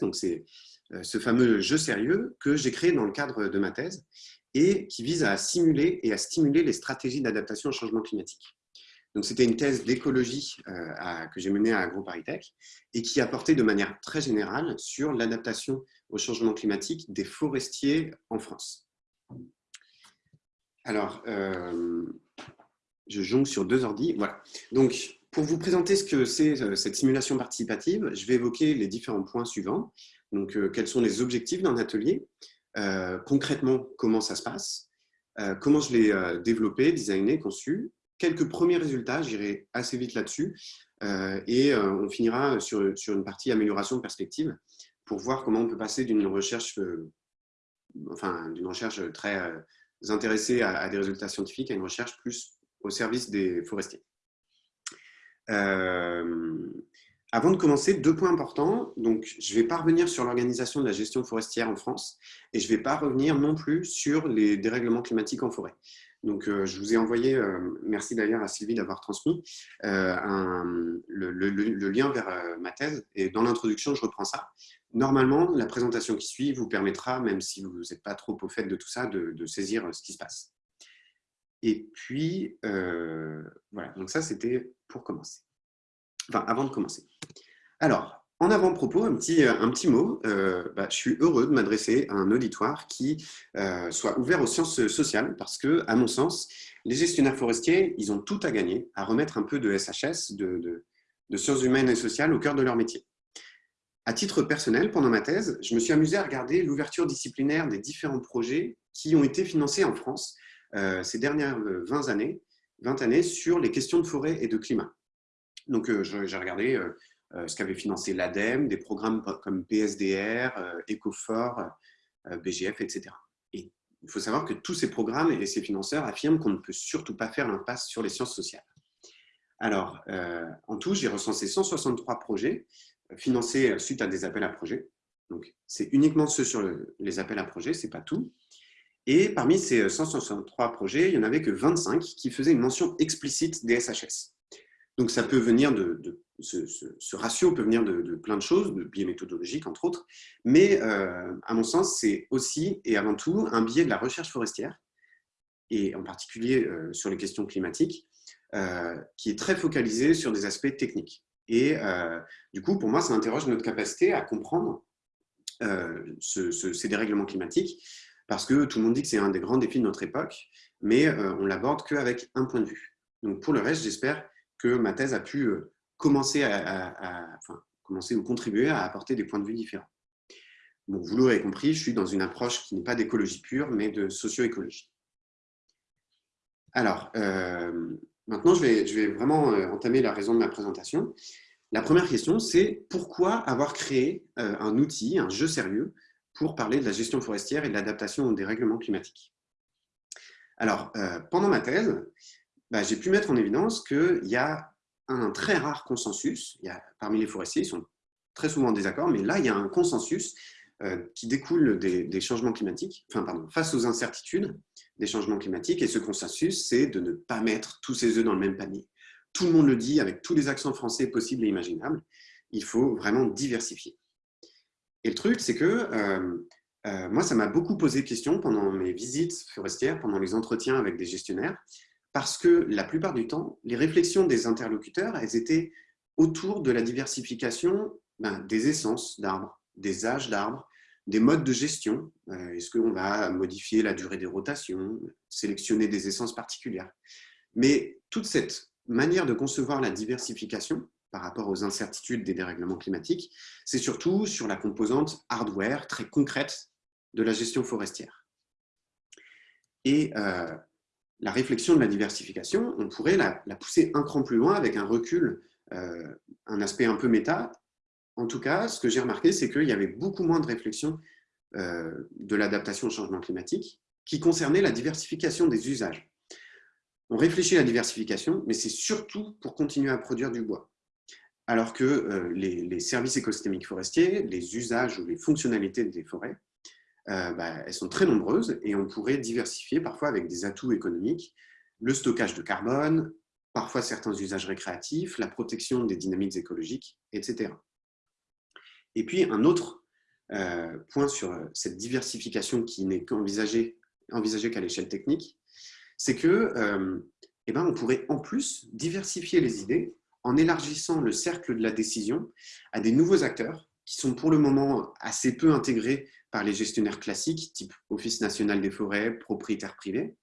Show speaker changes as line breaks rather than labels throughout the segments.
Donc, c'est ce fameux jeu sérieux que j'ai créé dans le cadre de ma thèse et qui vise à simuler et à stimuler les stratégies d'adaptation au changement climatique. Donc, c'était une thèse d'écologie que j'ai menée à AgroParisTech et qui a porté de manière très générale sur l'adaptation au changement climatique des forestiers en France. Alors, je jongle sur deux ordi. Voilà. Donc, pour vous présenter ce que c'est euh, cette simulation participative, je vais évoquer les différents points suivants. Donc, euh, quels sont les objectifs d'un atelier? Euh, Concrètement, comment ça se passe? Comment je l'ai développé, designé, conçu? Quelques premiers résultats, j'irai assez vite là-dessus. et on finira sur, sur, une partie amélioration de perspective pour voir comment on peut passer d'une recherche, enfin, d'une recherche très intéressée à, à des résultats scientifiques à une recherche plus au service des forestiers. Euh, avant de commencer, deux points importants. Donc, je ne vais pas revenir sur l'organisation de la gestion forestière en France et je ne vais pas revenir non plus sur les dérèglements climatiques en forêt. Donc, euh, je vous ai envoyé, euh, merci d'ailleurs à Sylvie d'avoir transmis, le, lien vers ma thèse. Et dans l'introduction, je reprends ça. Normalement, la présentation qui suit vous permettra, même si vous n'êtes pas trop au fait de tout ça, de saisir ce qui se passe. Et puis, euh, voilà, donc ça, c'était pour commencer. Enfin, avant de commencer. Alors, en avant-propos, un petit, un petit mot. Euh, bah, je suis heureux de m'adresser à un auditoire qui euh, soit ouvert aux sciences sociales parce que, à mon sens, les gestionnaires forestiers, ils ont tout à gagner à remettre un peu de SHS, de, de sciences humaines et sociales au cœur de leur métier. À titre personnel, pendant ma thèse, je me suis amusé à regarder l'ouverture disciplinaire des différents projets qui ont été financés en France euh, ces dernières 20 euh, années, 20 années sur les questions de forêt et de climat. Donc, euh, j'ai regardé ce qu'avait financé l'ADEME, des programmes comme PSDR, EcoFort, BGF, etc. Et il faut savoir que tous ces programmes et ces financeurs affirment qu'on ne peut surtout pas faire l'impasse sur les sciences sociales. Alors, en tout, j'ai recensé 163 projets financés suite à des appels à projets. Donc, c'est uniquement ceux sur les appels à projets, ce n'est pas tout. Et parmi ces 163 projets, il n'y en avait que 25 qui faisaient une mention explicite des SHS. Donc ça peut venir de, ce, ratio peut venir de, plein de choses, de biais méthodologiques entre autres, mais euh, à mon sens, c'est aussi et avant tout un biais de la recherche forestière, et en particulier euh, sur les questions climatiques, euh, qui est très focalisé sur des aspects techniques. Et du coup, pour moi, ça interroge notre capacité à comprendre ces dérèglements climatiques, parce que tout le monde dit que c'est un des grands défis de notre époque, mais euh, on l'aborde qu'avec un point de vue. Donc pour le reste, j'espère que ma thèse a pu euh, commencer, à, commencer ou contribuer à apporter des points de vue différents. Bon, vous l'aurez compris, je suis dans une approche qui n'est pas d'écologie pure, mais de socio-écologie. Alors, euh, maintenant, je vais, je vais vraiment entamer la raison de ma présentation. La première question, c'est pourquoi avoir créé un outil, un jeu sérieux, pour parler de la gestion forestière et de l'adaptation au dérèglement climatique. Alors, euh, pendant ma thèse, bah, j'ai pu mettre en évidence qu'il y a un très rare consensus, parmi les forestiers, ils sont très souvent en désaccord, mais là, il y a un consensus euh, qui découle des, changements climatiques, enfin, pardon, face aux incertitudes des changements climatiques, et ce consensus, c'est de ne pas mettre tous ses œufs dans le même panier. Tout le monde le dit avec tous les accents français possibles et imaginables, il faut vraiment diversifier. Et le truc, c'est que euh, euh, moi, ça m'a beaucoup posé question pendant mes visites forestières, pendant les entretiens avec des gestionnaires, parce que la plupart du temps, les réflexions des interlocuteurs, elles étaient autour de la diversification ben, des essences d'arbres, des âges d'arbres, des modes de gestion. Euh, est-ce qu'on va modifier la durée des rotations, sélectionner des essences particulières? Mais toute cette manière de concevoir la diversification, par rapport aux incertitudes des dérèglements climatiques, c'est surtout sur la composante hardware très concrète de la gestion forestière. Et euh, la réflexion de la diversification, on pourrait la, pousser un cran plus loin avec un recul, euh, un aspect un peu méta. En tout cas, ce que j'ai remarqué, c'est qu'il y avait beaucoup moins de réflexion euh, de l'adaptation au changement climatique qui concernait la diversification des usages. On réfléchit à la diversification, mais c'est surtout pour continuer à produire du bois alors que euh, les, services écosystémiques forestiers, les usages ou les fonctionnalités des forêts, euh, bah, elles sont très nombreuses et on pourrait diversifier parfois avec des atouts économiques, le stockage de carbone, parfois certains usages récréatifs, la protection des dynamiques écologiques, etc. Et puis, un autre euh, point sur cette diversification qui n'est qu'envisagée envisagée qu'à l'échelle technique, c'est que eh ben, pourrait en plus diversifier les idées en élargissant le cercle de la décision à des nouveaux acteurs qui sont pour le moment assez peu intégrés par les gestionnaires classiques, type Office national des forêts, propriétaires privés.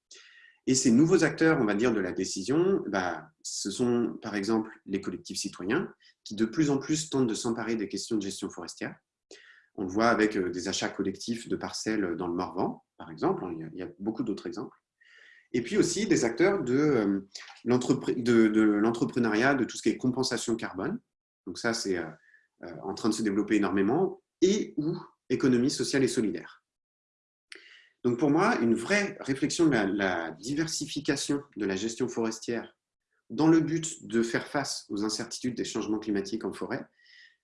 Et ces nouveaux acteurs, on va dire, de la décision, bah, ce sont par exemple les collectifs citoyens qui de plus en plus tentent de s'emparer des questions de gestion forestière. On le voit avec euh, des achats collectifs de parcelles dans le Morvan, par exemple. Il y a beaucoup d'autres exemples et puis aussi des acteurs de, euh, de l'entrepreneuriat, de, tout ce qui est compensation carbone. Donc ça, c'est euh, euh, en train de se développer énormément, et ou économie sociale et solidaire. Donc pour moi, une vraie réflexion de la, diversification de la gestion forestière dans le but de faire face aux incertitudes des changements climatiques en forêt,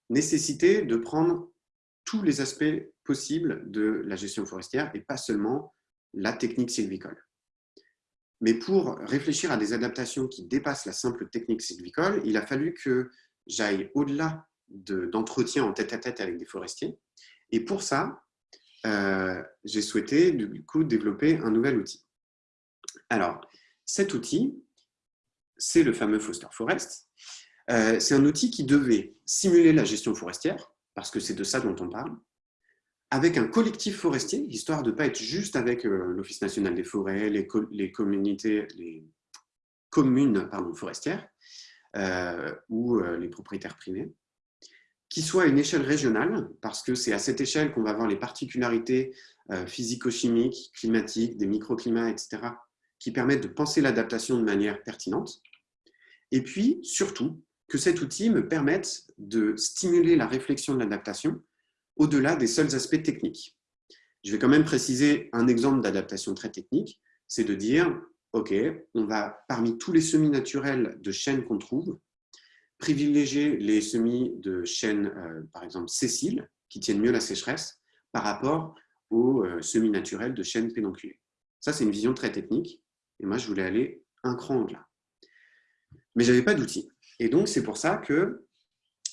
nécessitait de prendre tous les aspects possibles de la gestion forestière et pas seulement la technique sylvicole. Mais pour réfléchir à des adaptations qui dépassent la simple technique sylvicole, il a fallu que j'aille au-delà d'entretien en tête-à-tête avec des forestiers. Et pour ça, euh, j'ai souhaité du coup développer un nouvel outil. Alors, cet outil, c'est le fameux Foster Forest. Euh, c'est un outil qui devait simuler la gestion forestière, parce que c'est de ça dont on parle, avec un collectif forestier, histoire de ne pas être juste avec euh, l'Office national des forêts, les, communautés, les communes pardon, forestières euh, ou euh, les propriétaires privés, qui soit à une échelle régionale, parce que c'est à cette échelle qu'on va voir les particularités physico-chimiques, climatiques, des microclimats, etc., qui permettent de penser l'adaptation de manière pertinente. Et puis, surtout, que cet outil me permette de stimuler la réflexion de l'adaptation au-delà des seuls aspects techniques. Je vais quand même préciser un exemple d'adaptation très technique, c'est de dire, OK, on va, parmi tous les semis naturels de chênes qu'on trouve, privilégier les semis de chênes, euh, par exemple, sessiles, qui tiennent mieux la sécheresse, par rapport aux euh, semis naturels de chênes pédonculés. Ça, c'est une vision très technique, et moi, je voulais aller un cran au-delà. Mais je n'avais pas d'outil. Et donc, c'est pour ça que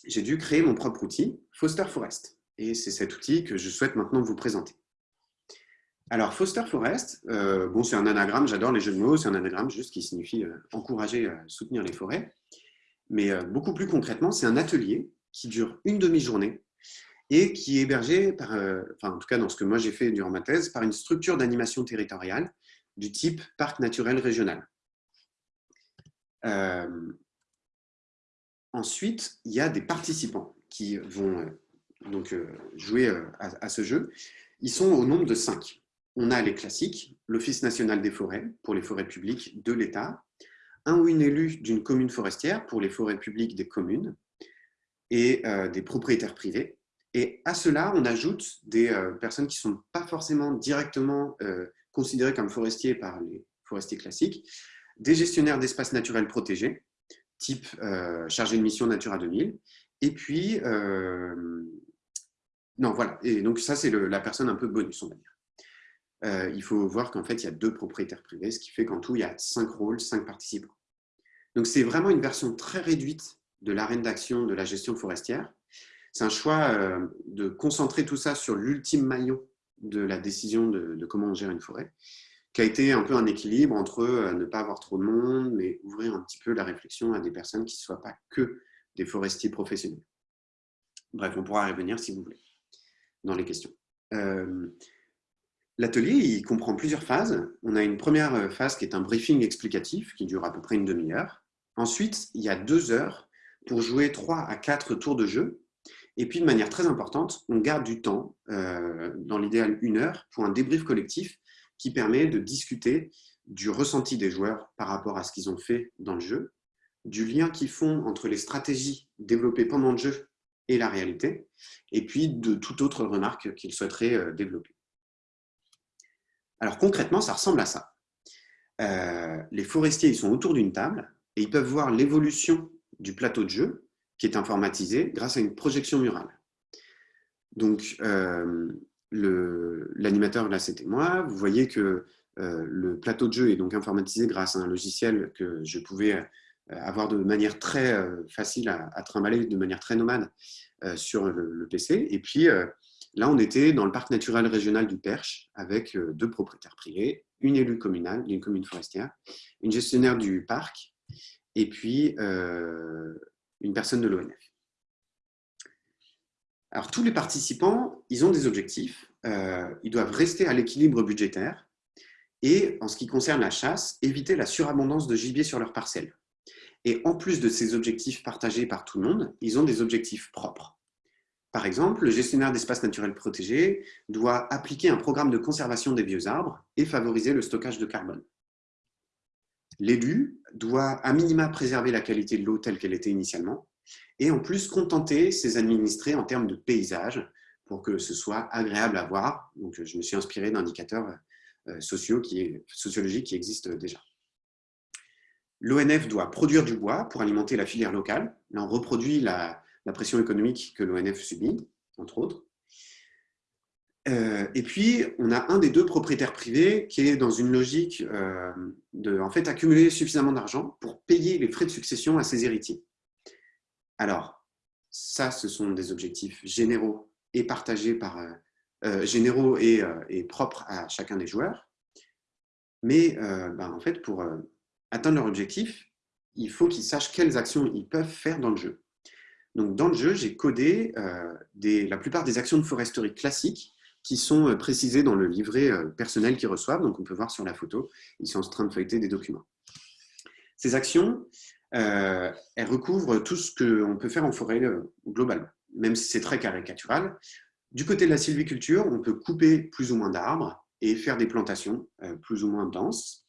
j'ai dû créer mon propre outil, Foster Forest. Et c'est cet outil que je souhaite maintenant vous présenter. Alors, Foster Forest, euh, bon, c'est un anagramme, j'adore les jeux de mots, c'est un anagramme juste qui signifie euh, encourager, euh, soutenir les forêts. Mais beaucoup plus concrètement, c'est un atelier qui dure une demi-journée et qui est hébergé, par, enfin, en tout cas dans ce que moi j'ai fait durant ma thèse, par une structure d'animation territoriale du type parc naturel régional. ensuite, il y a des participants qui vont donc euh, jouer euh, à, ce jeu, ils sont au nombre de cinq. On a les classiques, l'Office national des forêts pour les forêts publiques de l'État, un ou une élue d'une commune forestière pour les forêts publiques des communes et euh, des propriétaires privés. Et à cela, on ajoute des personnes qui ne sont pas forcément directement considérées comme forestiers par les forestiers classiques, des gestionnaires d'espaces naturels protégés, type chargé de mission Natura 2000, et puis non, voilà. Et donc, ça, c'est la personne un peu bonus, on va dire. Euh, il faut voir qu'en fait, il y a deux propriétaires privés, ce qui fait qu'en tout, il y a cinq rôles, cinq participants. Donc, c'est vraiment une version très réduite de l'arène d'action de la gestion forestière. C'est un choix euh, de concentrer tout ça sur l'ultime maillon de la décision de, comment on gère une forêt, qui a été un peu un équilibre entre euh, ne pas avoir trop de monde, mais ouvrir un petit peu la réflexion à des personnes qui ne soient pas que des forestiers professionnels. Bref, on pourra y revenir si vous voulez dans les questions. Euh, l'atelier, il comprend plusieurs phases. On a une première phase qui est un briefing explicatif qui dure à peu près une demi-heure. Ensuite, il y a deux heures pour jouer trois à quatre tours de jeu. Et puis, de manière très importante, on garde du temps, euh, dans l'idéal une heure, pour un débrief collectif qui permet de discuter du ressenti des joueurs par rapport à ce qu'ils ont fait dans le jeu, du lien qu'ils font entre les stratégies développées pendant le jeu et la réalité, et puis de toute autre remarque qu'il souhaiterait euh, développer. Alors concrètement, ça ressemble à ça. Euh, les forestiers ils sont autour d'une table et ils peuvent voir l'évolution du plateau de jeu qui est informatisé grâce à une projection murale. Donc, euh, l'animateur, là, c'était moi. Vous voyez que le plateau de jeu est donc informatisé grâce à un logiciel que je pouvais avoir de manière très facile à, trimballer, de manière très nomade sur le, PC. Et puis, là, on était dans le parc naturel régional du Perche avec deux propriétaires privés, une élue communale, une commune forestière, une gestionnaire du parc et puis une personne de l'ONF. Alors, tous les participants, ils ont des objectifs. ils doivent rester à l'équilibre budgétaire et, en ce qui concerne la chasse, éviter la surabondance de gibier sur leurs parcelles. Et en plus de ces objectifs partagés par tout le monde, ils ont des objectifs propres. Par exemple, le gestionnaire d'espaces naturels protégés doit appliquer un programme de conservation des vieux arbres et favoriser le stockage de carbone. L'élu doit à minima préserver la qualité de l'eau telle qu'elle était initialement et en plus contenter ses administrés en termes de paysage pour que ce soit agréable à voir. Donc, je me suis inspiré d'indicateurs euh, sociologiques qui existent déjà. L'ONF doit produire du bois pour alimenter la filière locale. Là, on reproduit la, pression économique que l'ONF subit, entre autres. Euh, et puis, on a un des deux propriétaires privés qui est dans une logique euh, de en fait, accumuler suffisamment d'argent pour payer les frais de succession à ses héritiers. Alors, ça, ce sont des objectifs généraux et partagés par, euh, généraux euh, et, propres à chacun des joueurs. Mais euh, ben, en fait, pour atteindre leur objectif, il faut qu'ils sachent quelles actions ils peuvent faire dans le jeu. Donc, dans le jeu, j'ai codé la plupart des actions de foresterie classiques qui sont précisées dans le livret personnel qu'ils reçoivent. Donc, on peut voir sur la photo, ils sont en train de feuilleter des documents. Ces actions, elles recouvrent tout ce qu'on peut faire en forêt globalement, même si c'est très caricatural. Du côté de la sylviculture, on peut couper plus ou moins d'arbres et faire des plantations euh, plus ou moins denses.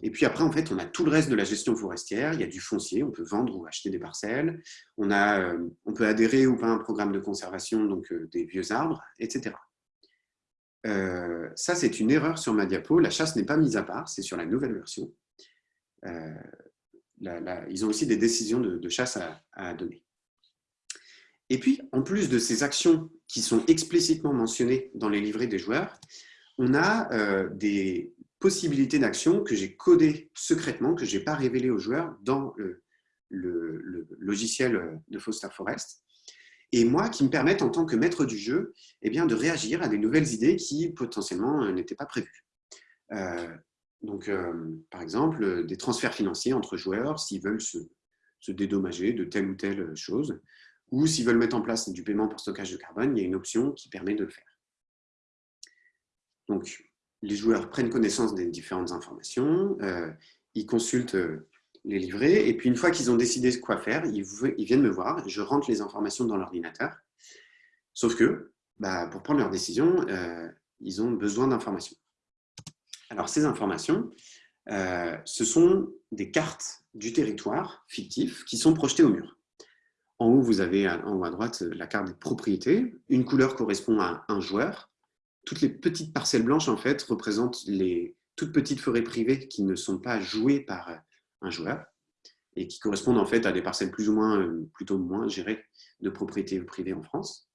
Et puis après, en fait, on a tout le reste de la gestion forestière. Il y a du foncier, on peut vendre ou acheter des parcelles. On, a, euh, on peut adhérer ou pas à un programme de conservation, donc euh, des vieux arbres, etc. ça, c'est une erreur sur ma diapo. La chasse n'est pas mise à part, c'est sur la nouvelle version. ils ont aussi des décisions de, chasse à donner. Et puis, en plus de ces actions qui sont explicitement mentionnées dans les livrets des joueurs, on a euh, des possibilités d'action que j'ai codées secrètement, que je n'ai pas révélées aux joueurs dans le, logiciel de Foster Forest, et moi, qui me permettent, en tant que maître du jeu, eh bien, de réagir à des nouvelles idées qui, potentiellement, euh, n'étaient pas prévues. Euh, donc, par exemple, des transferts financiers entre joueurs, s'ils veulent se, se, dédommager de telle ou telle chose, ou s'ils veulent mettre en place du paiement pour stockage de carbone, il y a une option qui permet de le faire. Donc, les joueurs prennent connaissance des différentes informations, euh, ils consultent euh, les livrets, et puis une fois qu'ils ont décidé quoi faire, ils, viennent me voir, je rentre les informations dans l'ordinateur. Sauf que, bah, pour prendre leur décision, euh, ils ont besoin d'informations. Alors, ces informations, ce sont des cartes du territoire fictif qui sont projetées au mur. En haut, vous avez en haut à droite la carte des propriétés. Une couleur correspond à un joueur. Toutes les petites parcelles blanches, en fait, représentent les toutes petites forêts privées qui ne sont pas jouées par un joueur et qui correspondent en fait à des parcelles plus ou moins, euh, plutôt moins gérées de propriétés privées en France.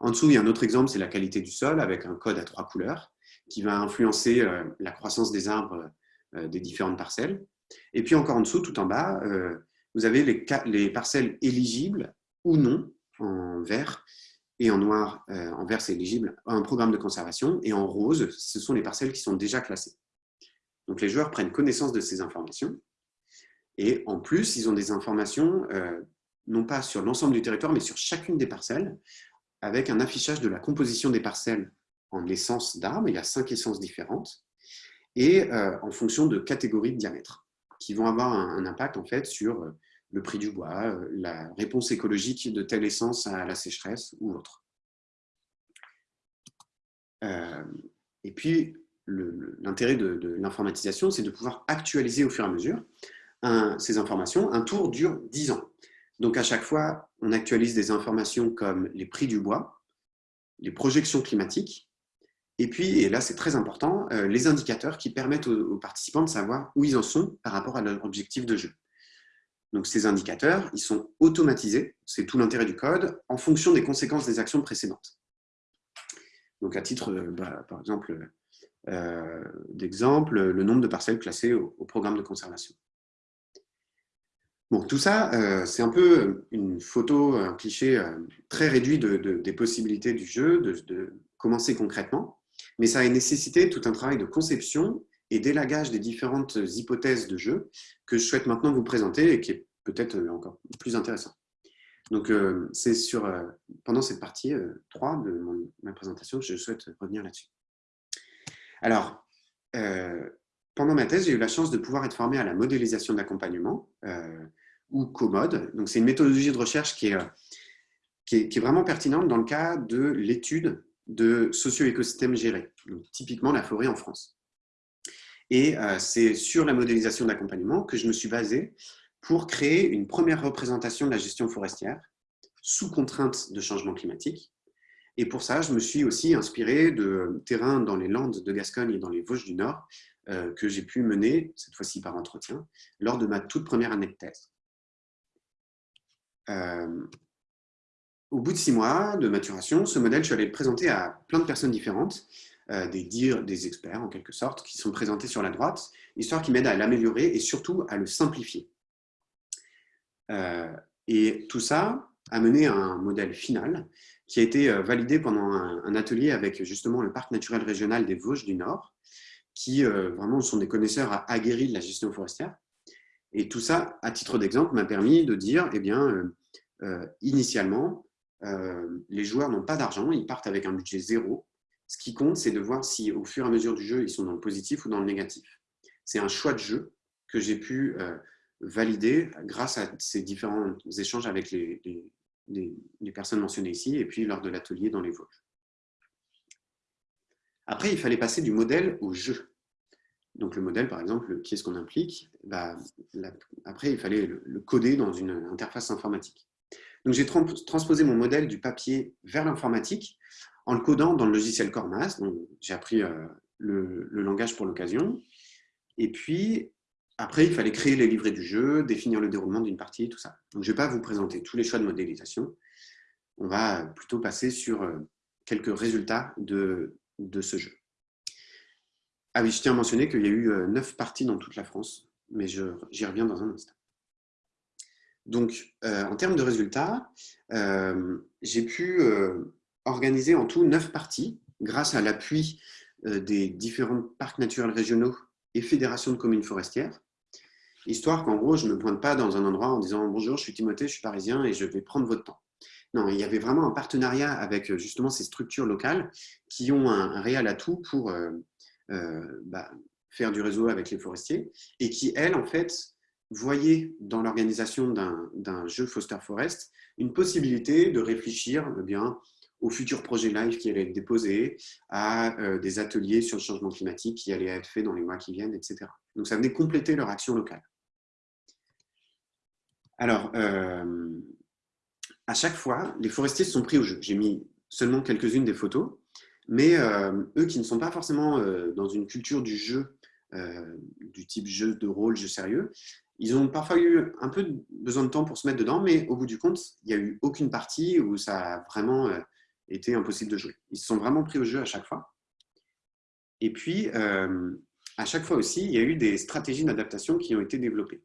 En dessous, il y a un autre exemple, c'est la qualité du sol avec un code à trois couleurs qui va influencer euh, la croissance des arbres euh, des différentes parcelles. Et puis encore en dessous, tout en bas, vous avez les, parcelles éligibles ou non en vert et en noir, euh, en vert c'est éligible à un programme de conservation et en rose, ce sont les parcelles qui sont déjà classées. Donc les joueurs prennent connaissance de ces informations et en plus, ils ont des informations euh, non pas sur l'ensemble du territoire, mais sur chacune des parcelles avec un affichage de la composition des parcelles en essence d'arbres, il y a cinq essences différentes, et euh, en fonction de catégories de diamètre qui vont avoir un, impact en fait sur le prix du bois, euh, la réponse écologique de telle essence à la sécheresse ou autre. Euh, et puis, l'intérêt de, l'informatisation, c'est de pouvoir actualiser au fur et à mesure ces informations. Un tour dure 10 ans. Donc, à chaque fois, on actualise des informations comme les prix du bois, les projections climatiques, et puis, et là c'est très important, euh, les indicateurs qui permettent aux, participants de savoir où ils en sont par rapport à leur objectif de jeu. Donc ces indicateurs, ils sont automatisés, c'est tout l'intérêt du code, en fonction des conséquences des actions précédentes. Donc à titre, euh, bah, par exemple, euh, d'exemple, le nombre de parcelles classées au, programme de conservation. Bon, tout ça, c'est un peu une photo, un cliché très réduit des possibilités du jeu, de, commencer concrètement, mais ça a nécessité tout un travail de conception et d'élagage des différentes hypothèses de jeu que je souhaite maintenant vous présenter et qui est peut-être encore plus intéressant. Donc, c'est sur pendant cette partie 3 de ma présentation que je souhaite revenir là-dessus. Alors, pendant ma thèse, j'ai eu la chance de pouvoir être formé à la modélisation d'accompagnement, ou COMODE. Donc, c'est une méthodologie de recherche qui est, qui est, vraiment pertinente dans le cas de l'étude de socio-écosystèmes gérés, typiquement la forêt en France. Et c'est sur la modélisation d'accompagnement que je me suis basé pour créer une première représentation de la gestion forestière sous contrainte de changement climatique. Et pour ça, je me suis aussi inspiré de terrains dans les Landes de Gascogne et dans les Vosges du Nord euh, que j'ai pu mener, cette fois-ci par entretien, lors de ma toute première année de thèse. Euh, au bout de six mois de maturation, ce modèle, je suis allé le présenter à plein de personnes différentes, euh, des dires, des experts en quelque sorte, qui sont présentés sur la droite, histoire qui m'aide à l'améliorer et surtout à le simplifier. et tout ça a mené à un modèle final qui a été validé pendant un, atelier avec justement le Parc naturel régional des Vosges du Nord, qui vraiment sont des connaisseurs aguerris de la gestion forestière. Et tout ça, à titre d'exemple, m'a permis de dire, eh bien, initialement, les joueurs n'ont pas d'argent, ils partent avec un budget zéro. Ce qui compte, c'est de voir si au fur et à mesure du jeu, ils sont dans le positif ou dans le négatif. C'est un choix de jeu que j'ai pu valider grâce à ces différents échanges avec les, les, personnes mentionnées ici et puis lors de l'atelier dans les Vosges. Après, il fallait passer du modèle au jeu. Donc le modèle, par exemple, qui est-ce qu'on implique bah, Après, il fallait le, coder dans une interface informatique. Donc j'ai transposé mon modèle du papier vers l'informatique en le codant dans le logiciel Cormas. J'ai appris euh, le, langage pour l'occasion. Et puis, après, il fallait créer les livrets du jeu, définir le déroulement d'une partie, tout ça. Donc, je ne vais pas vous présenter tous les choix de modélisation. On va plutôt passer sur euh, quelques résultats de, ce jeu. Ah oui, je tiens à mentionner qu'il y a eu euh, neuf parties dans toute la France, mais j'y reviens dans un instant. Donc, en termes de résultats, j'ai pu organiser en tout neuf parties grâce à l'appui des différents parcs naturels régionaux et fédérations de communes forestières histoire qu'en gros, je ne me pointe pas dans un endroit en disant « Bonjour, je suis Timothée, je suis parisien et je vais prendre votre temps ». Non, il y avait vraiment un partenariat avec euh, justement ces structures locales qui ont un, réel atout pour euh, euh, bah, faire du réseau avec les forestiers et qui, elles, en fait, voyaient dans l'organisation d'un jeu Foster Forest une possibilité de réfléchir eh bien, aux futurs projets live qui allaient être déposés, à des ateliers sur le changement climatique qui allaient être faits dans les mois qui viennent, etc. Donc ça venait compléter leur action locale. Alors, euh, à chaque fois, les forestiers sont pris au jeu. J'ai mis seulement quelques-unes des photos, mais euh, eux qui ne sont pas forcément euh, dans une culture du jeu, du type jeu de rôle, jeu sérieux, ils ont parfois eu un peu besoin de temps pour se mettre dedans, mais au bout du compte, il n'y a eu aucune partie où ça a vraiment été impossible de jouer. Ils se sont vraiment pris au jeu à chaque fois. Et puis, à chaque fois aussi, il y a eu des stratégies d'adaptation qui ont été développées.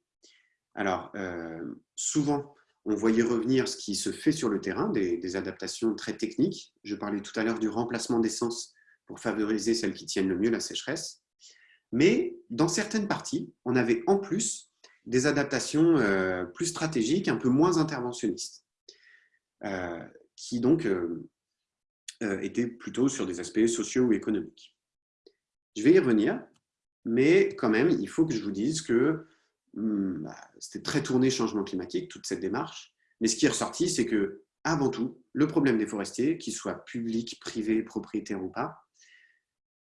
Alors, euh, souvent, on voyait revenir ce qui se fait sur le terrain, des, adaptations très techniques. Je parlais tout à l'heure du remplacement d'essence pour favoriser celles qui tiennent le mieux la sécheresse. Mais dans certaines parties, on avait en plus des adaptations euh, plus stratégiques, un peu moins interventionnistes, euh, qui donc étaient plutôt sur des aspects sociaux ou économiques. Je vais y revenir, mais quand même, il faut que je vous dise que Hmm, bah, c'était très tourné changement climatique, toute cette démarche. Mais ce qui est ressorti, c'est que, avant tout, le problème des forestiers, qu'ils soient publics, privés, propriétaires ou pas,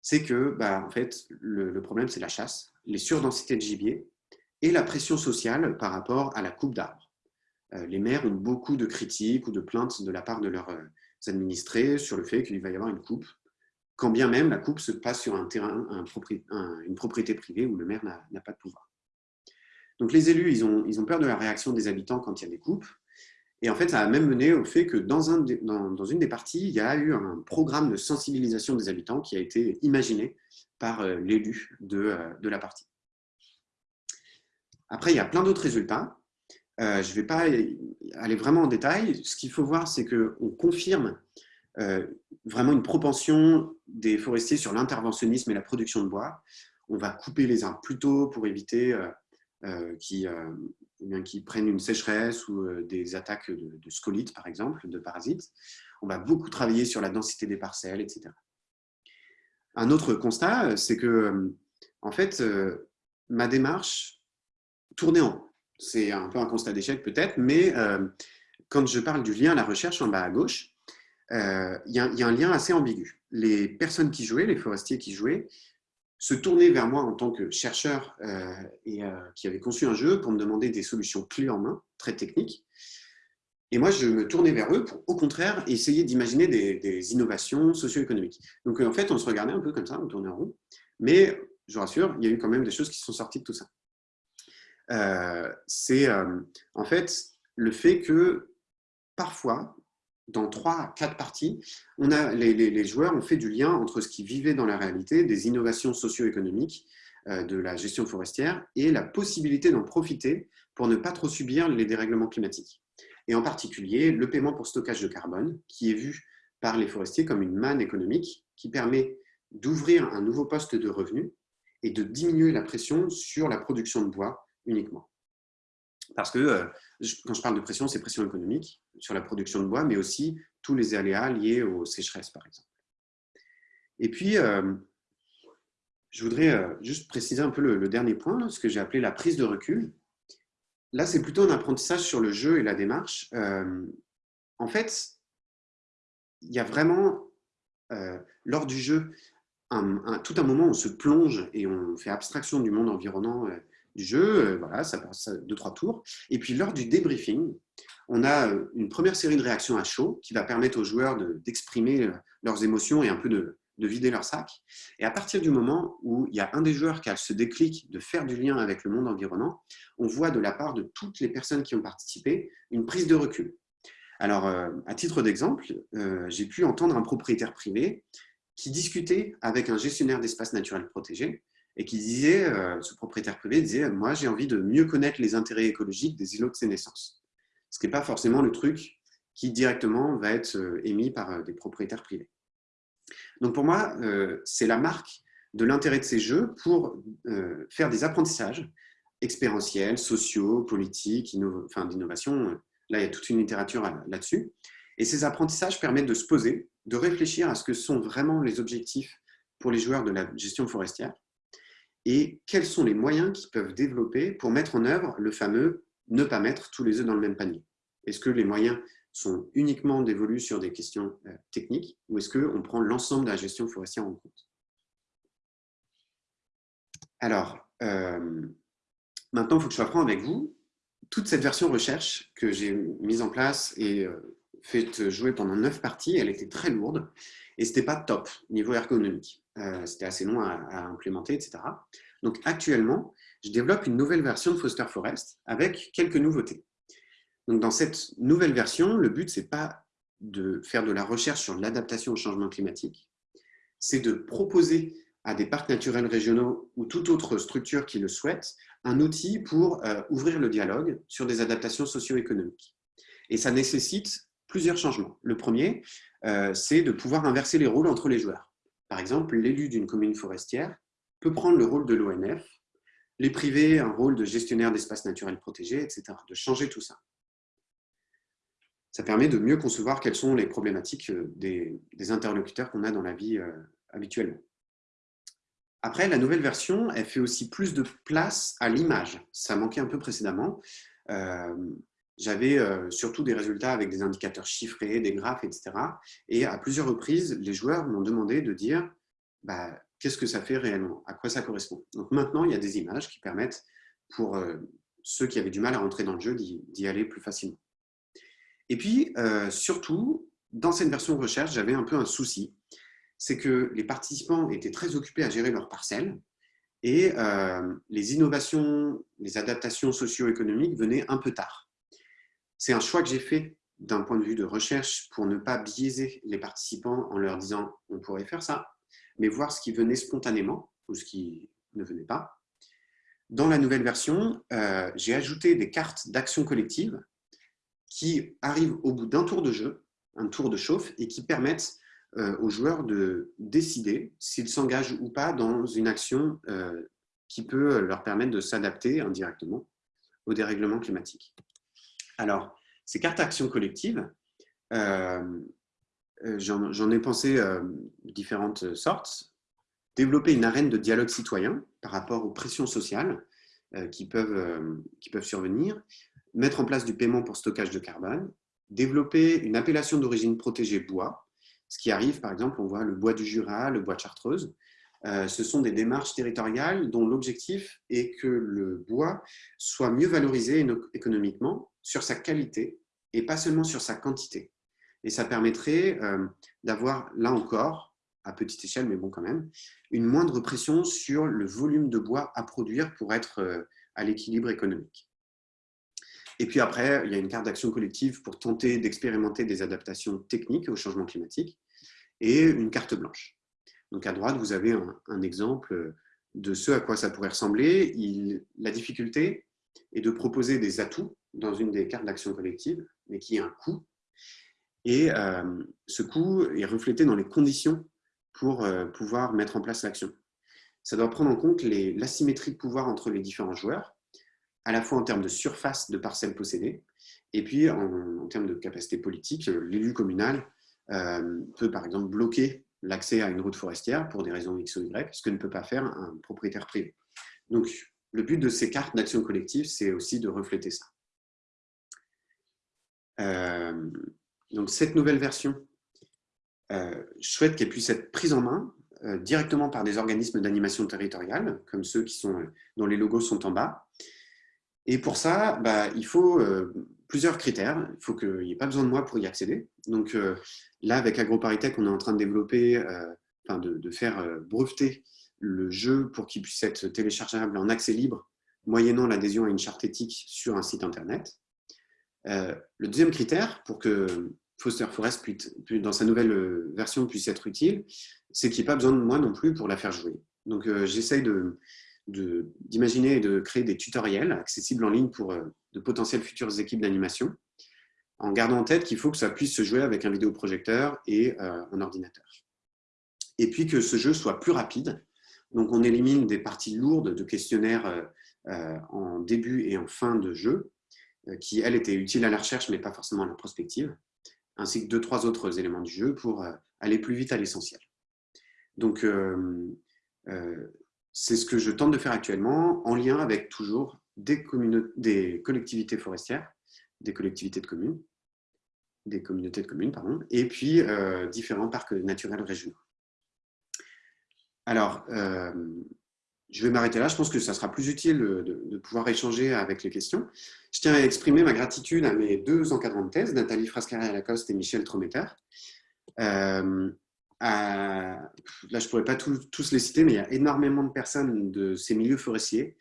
c'est que, bah, en fait, le, problème, c'est la chasse, les surdensités de gibier et la pression sociale par rapport à la coupe d'arbres. Euh, les maires ont beaucoup de critiques ou de plaintes de la part de leurs euh, administrés sur le fait qu'il va y avoir une coupe, quand bien même la coupe se passe sur un terrain, une propriété privée où le maire n'a pas de pouvoir. Donc les élus, ils ont, peur de la réaction des habitants quand il y a des coupes. Et en fait, ça a même mené au fait que dans, un, dans, une des parties, il y a eu un programme de sensibilisation des habitants qui a été imaginé par euh, l'élu euh, de, la partie. Après, il y a plein d'autres résultats. Je ne vais pas aller vraiment en détail. Ce qu'il faut voir, c'est qu'on confirme vraiment une propension des forestiers sur l'interventionnisme et la production de bois. On va couper les arbres plus tôt pour éviter qu'ils qui prennent une sécheresse ou des attaques de, de scolites, par exemple, de parasites. On va beaucoup travailler sur la densité des parcelles, etc. Un autre constat, c'est que, en fait, ma démarche tournait en. C'est un peu un constat d'échec peut-être, mais quand je parle du lien à la recherche en bas à gauche, il y, a un lien assez ambigu. Les personnes qui jouaient, les forestiers qui jouaient, se tournaient vers moi en tant que chercheur et qui avait conçu un jeu pour me demander des solutions clés en main, très techniques. Et moi, je me tournais vers eux pour, au contraire, essayer d'imaginer des, innovations socio-économiques. Donc, en fait, on se regardait un peu comme ça, on tournait en rond. Mais, je vous rassure, il y a eu quand même des choses qui sont sorties de tout ça. Euh, c'est euh, en fait le fait que parfois, dans trois, quatre parties, on a, les, joueurs ont fait du lien entre ce qu'ils vivaient dans la réalité, des innovations socio-économiques, euh, de la gestion forestière, et la possibilité d'en profiter pour ne pas trop subir les dérèglements climatiques. Et en particulier le paiement pour stockage de carbone, qui est vu par les forestiers comme une manne économique qui permet d'ouvrir un nouveau poste de revenus et de diminuer la pression sur la production de bois uniquement. Parce que euh, quand je parle de pression, c'est pression économique sur la production de bois, mais aussi tous les aléas liés aux sécheresses, par exemple. Et puis, euh, je voudrais euh, juste préciser un peu le dernier point, ce que j'ai appelé la prise de recul là, c'est plutôt un apprentissage sur le jeu et la démarche. En fait, il y a vraiment, lors du jeu, tout un moment où on se plonge et on fait abstraction du monde environnant du jeu. voilà, ça passe deux, trois tours. Et puis, lors du débriefing, on a une première série de réactions à chaud qui va permettre aux joueurs d'exprimer leurs émotions et un peu de, de vider leur sac. Et à partir du moment où il y a un des joueurs qui a ce déclic de faire du lien avec le monde environnant, on voit de la part de toutes les personnes qui ont participé une prise de recul. Alors, euh, à titre d'exemple, euh, j'ai pu entendre un propriétaire privé qui discutait avec un gestionnaire d'espaces naturels protégés et qui disait, euh, ce propriétaire privé disait, moi j'ai envie de mieux connaître les intérêts écologiques des îlots de naissances. Ce qui n'est pas forcément le truc qui directement va être émis par des propriétaires privés. Donc pour moi, euh, c'est la marque de l'intérêt de ces jeux pour euh, faire des apprentissages expérientiels, sociaux, politiques, d'innovation. Là, il y a toute une littérature là-dessus. Et ces apprentissages permettent de se poser, de réfléchir à ce que sont vraiment les objectifs pour les joueurs de la gestion forestière et quels sont les moyens qu'ils peuvent développer pour mettre en œuvre le fameux ne pas mettre tous les œufs dans le même panier. Est-ce que les moyens sont uniquement dévolus sur des questions euh, techniques ou est-ce qu'on prend l'ensemble de la gestion forestière en compte? Alors, euh, maintenant, il faut que je franc avec vous. Toute cette version recherche que j'ai mise en place et euh, fait jouer pendant neuf parties, elle était très lourde et ce n'était pas top niveau ergonomique. C'était assez long à, à, implémenter, etc. Donc actuellement, je développe une nouvelle version de Foster Forest avec quelques nouveautés. Donc, dans cette nouvelle version, le but, ce n'est pas de faire de la recherche sur l'adaptation au changement climatique, c'est de proposer à des parcs naturels régionaux ou toute autre structure qui le souhaite un outil pour euh, ouvrir le dialogue sur des adaptations socio-économiques. Et ça nécessite plusieurs changements. Le premier, euh, c'est de pouvoir inverser les rôles entre les joueurs. Par exemple, l'élu d'une commune forestière peut prendre le rôle de l'ONF, les privés un rôle de gestionnaire d'espaces naturels protégés, etc. De changer tout ça ça permet de mieux concevoir quelles sont les problématiques euh, des, interlocuteurs qu'on a dans la vie euh, habituellement. Après, la nouvelle version, elle fait aussi plus de place à l'image. Ça manquait un peu précédemment. Euh, j'avais surtout des résultats avec des indicateurs chiffrés, des graphes, etc. Et à plusieurs reprises, les joueurs m'ont demandé de dire bah, qu'est-ce que ça fait réellement, à quoi ça correspond? Donc maintenant, il y a des images qui permettent pour ceux qui avaient du mal à rentrer dans le jeu d'y aller plus facilement. Et puis, euh, surtout, dans cette version recherche, j'avais un peu un souci. C'est que les participants étaient très occupés à gérer leurs parcelles et euh, les innovations, les adaptations socio-économiques venaient un peu tard. C'est un choix que j'ai fait d'un point de vue de recherche pour ne pas biaiser les participants en leur disant on pourrait faire ça, mais voir ce qui venait spontanément ou ce qui ne venait pas. Dans la nouvelle version, euh, j'ai ajouté des cartes d'action collective qui arrivent au bout d'un tour de jeu, un tour de chauffe, et qui permettent euh, aux joueurs de décider s'ils s'engagent ou pas dans une action euh, qui peut leur permettre de s'adapter indirectement au dérèglement climatique. Alors, ces cartes d'action collective, j'en ai pensé différentes sortes. Développer une arène de dialogue citoyen par rapport aux pressions sociales euh, qui, peuvent, euh, survenir, mettre en place du paiement pour stockage de carbone, développer une appellation d'origine protégée bois, ce qui arrive, par exemple, on voit le bois du Jura, le bois de Chartreuse. Euh, ce sont des démarches territoriales dont l'objectif est que le bois soit mieux valorisé économiquement sur sa qualité et pas seulement sur sa quantité. Et ça permettrait d'avoir, là encore, à petite échelle, mais bon quand même, une moindre pression sur le volume de bois à produire pour être euh, à l'équilibre économique. Et puis après, il y a une carte d'action collective pour tenter d'expérimenter des adaptations techniques au changement climatique et une carte blanche. Donc à droite, vous avez un, exemple de ce à quoi ça pourrait ressembler. Il, la difficulté est de proposer des atouts dans une des cartes d'action collective, mais qui a un coût. Et euh, ce coût est reflété dans les conditions pour euh, pouvoir mettre en place l'action. Ça doit prendre en compte l'asymétrie de pouvoir entre les différents joueurs, à la fois en termes de surface de parcelles possédées, et puis en, termes de capacité politique, l'élu communal euh, peut par exemple bloquer l'accès à une route forestière pour des raisons X ou Y, ce que ne peut pas faire un propriétaire privé. Donc, le but de ces cartes d'action collective, c'est aussi de refléter ça. Euh, donc, cette nouvelle version euh, je souhaite qu'elle puisse être prise en main euh, directement par des organismes d'animation territoriale, comme ceux qui sont, dont les logos sont en bas. Et pour ça, bah, il faut plusieurs critères. Il faut qu'il n'y ait pas besoin de moi pour y accéder. Donc là, avec AgroParisTech, on est en train de développer, de, faire breveter le jeu pour qu'il puisse être téléchargeable en accès libre, moyennant l'adhésion à une charte éthique sur un site internet. Le deuxième critère, pour que Foster Forest, dans sa nouvelle euh, version, puisse être utile, c'est qu'il n'y ait pas besoin de moi non plus pour la faire jouer. Donc, euh, j'essaye d'imaginer et de créer des tutoriels accessibles en ligne pour euh, de potentielles futures équipes d'animation, en gardant en tête qu'il faut que ça puisse se jouer avec un vidéoprojecteur et un ordinateur. Et puis que ce jeu soit plus rapide. Donc, on élimine des parties lourdes de questionnaires en début et en fin de jeu, qui, elles, étaient utiles à la recherche, mais pas forcément à la prospective ainsi que deux, trois autres éléments du jeu pour euh, aller plus vite à l'essentiel. Donc, euh, euh, c'est ce que je tente de faire actuellement en lien avec toujours des collectivités forestières, des collectivités de communes, des communautés de communes, pardon, et puis différents parcs naturels régionaux. Alors, je vais m'arrêter là. Je pense que ça sera plus utile de, pouvoir échanger avec les questions. Je tiens à exprimer ma gratitude à mes deux encadrants de thèse, Nathalie Frascaré-Lacoste et Michel Trometer. Euh, là, je ne pourrais pas tous les citer, mais il y a énormément de personnes de ces milieux forestiers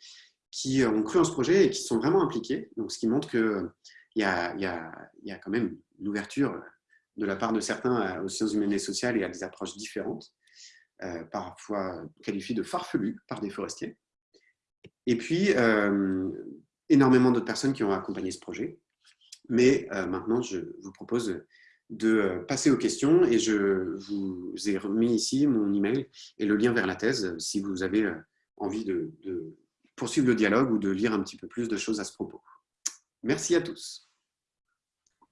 qui ont cru en ce projet et qui sont vraiment impliqués. Donc, ce qui montre qu'il y a quand même une ouverture de la part de certains aux sciences humaines et sociales et à des approches différentes. Euh, parfois qualifiés de farfelus par des forestiers. Et puis, euh, énormément d'autres personnes qui ont accompagné ce projet. Mais euh, maintenant, je vous propose de passer aux questions et je vous ai remis ici mon email et le lien vers la thèse si vous avez envie de, de poursuivre le dialogue ou de lire un petit peu plus de choses à ce propos. Merci à tous.